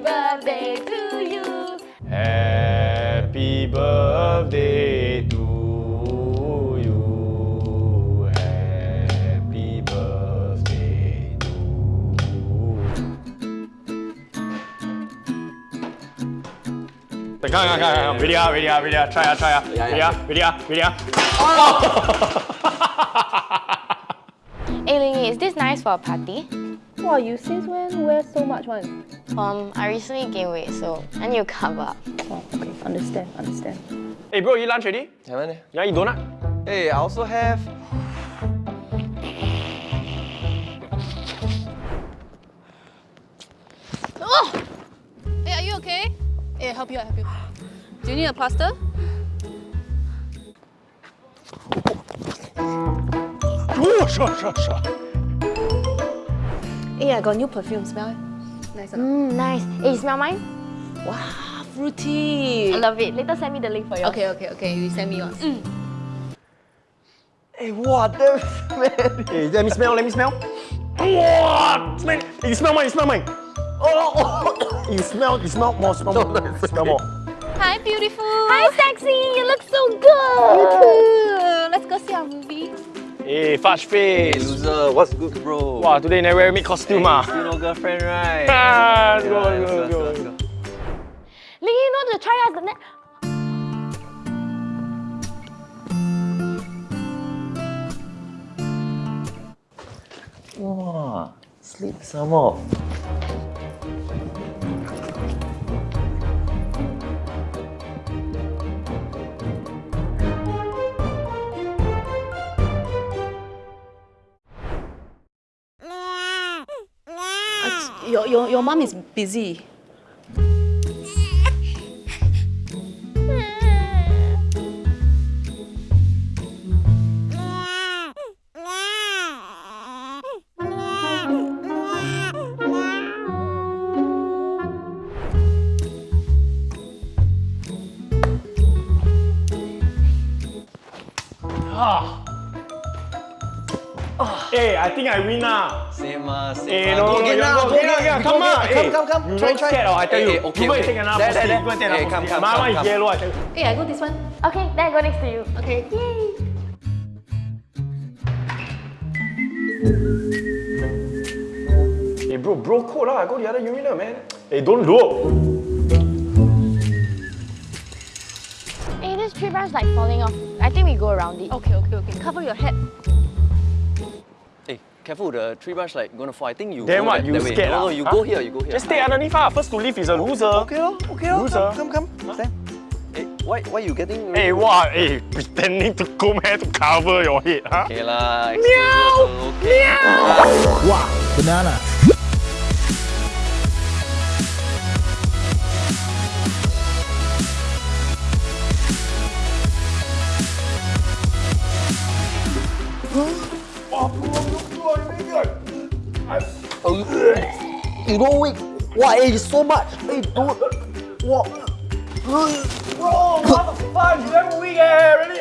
birthday to you. Happy birthday to you. Happy birthday to you. Come, come, come, come. Ready, ready, ah, ready, ah. Try, ah, try. Yeah, Ready, yeah. ready, ah, ready, ah. Hey Lingy, is this nice for a party? Wow, you since when wear so much one? Um, I recently gained weight, so I need to cover up. Oh, okay, understand, understand. Hey bro, you lunch ready? Haven't? You want eat donut? Hey, I also have. Oh! Hey, are you okay? Hey, I help you, I help you. Do you need a plaster? Oh, sure, sure, sure. Hey, I got new perfume. Smell it. Nice or not? Mmm, nice. Hey, you smell mine? Wow, fruity. I love it. Later send me the link for you. Okay, okay, okay. You send me one. Hey, mm. what the man? Hey, let me smell, let me smell. Wow, smell. Hey, you smell mine, you smell mine. Oh, oh. you smell, you smell more, smell more, smell more. Hi, beautiful. Hi, sexy. You look so good. Hey, fudge Hey, face. loser, what's good, bro? Wow, today never wear meet costume ah. Still no girlfriend, right? Ah, let's go, Yeah, let's go, let's go, let's go. Lingy, you know to try us the net. Wow, sleep some more. Your, your, your mom is busy. Ah. Hey, I think I win ah. Same ah, same Hey, ah. no, Go no, again you now, go go again, again. again, come go on. Come, come, come. You Try, don't try. scared, oh, I tell Hey, you. hey, okay, you go and okay. take another There, first there. You go and take there. another Hey, first come, seat. come, My one come, is yellow, I tell you. Hey, I go this one. Okay, then I go next to you. Okay. Yay. Hey bro, bro code lah. Go the other urinal, man. Hey, don't look. Hey, this tree branch like falling off. I think we go around it. Okay, okay, okay. Cover your head. Hey, careful, the tree branch like gonna fall. I think you Then go what, you that way. scared No, no, ah? you Huh? go here, you go here. Just stay underneath ah. First to leave is a loser. Okay lor, okay lor. Loser. Come, come, come. Stand. Hey, why, why you getting... Hey, what? Hey, pretending to comb hair to cover your head, huh? Okay lah, excuse me also, okay. Wow, banana. You it. Wow, hey, it's so much. Hey, dude. Wow. Bro, what the fuck? You never weak eh, really?